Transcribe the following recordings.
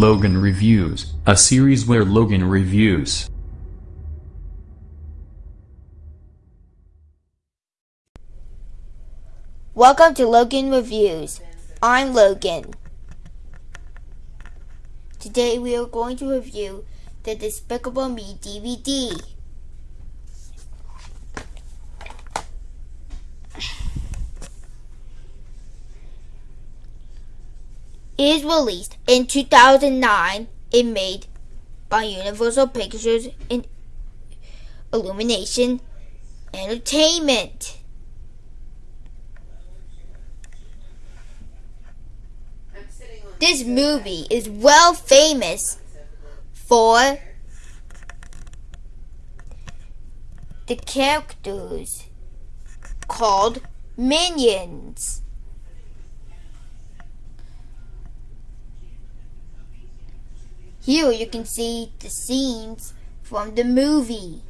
Logan Reviews, a series where Logan reviews. Welcome to Logan Reviews. I'm Logan. Today we are going to review the Despicable Me DVD. Is released in 2009 and made by Universal Pictures and Illumination Entertainment. This movie is well famous for the characters called minions. Here you can see the scenes from the movie.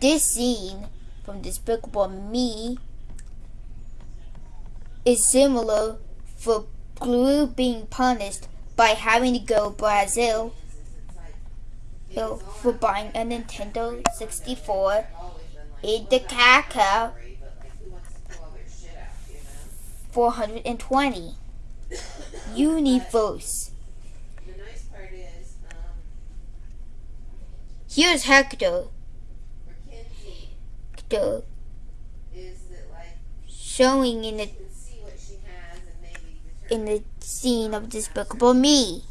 This scene from Despicable Me is similar for Gru being punished by having to go Brazil for buying a Nintendo 64 in the Kaka 420 universe. Here's Hector. Hector showing in the in the scene of Despicable Me.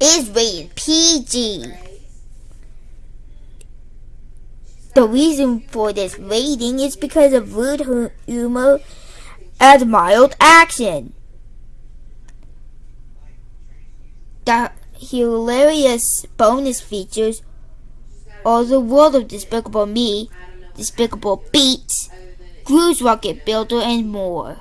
Is rated PG. The reason for this rating is because of rude humor and mild action. The hilarious bonus features are the world of Despicable Me, Despicable Beats, Gru's Rocket Builder, and more.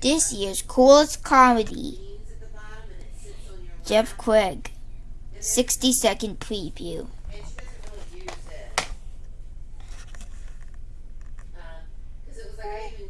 This year's coolest comedy, Jeff Craig, 60 second preview.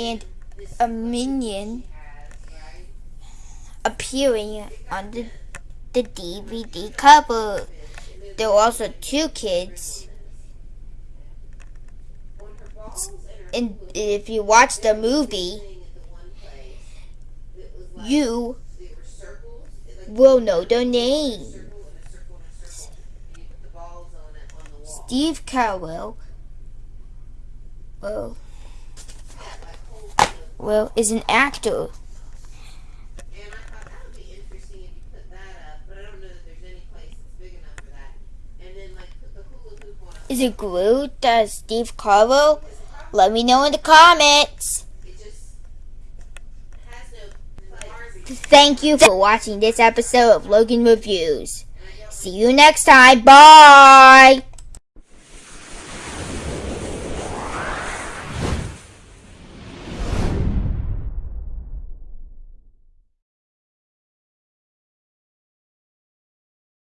and a minion appearing on the, the DVD cover. There are also two kids. And if you watch the movie, you will know their names. Steve Carell. Well well, is an actor. Is it Groot? Does Steve Carell? Let me know in the comments. Thank you for watching this episode of Logan Reviews. See you next time. Bye!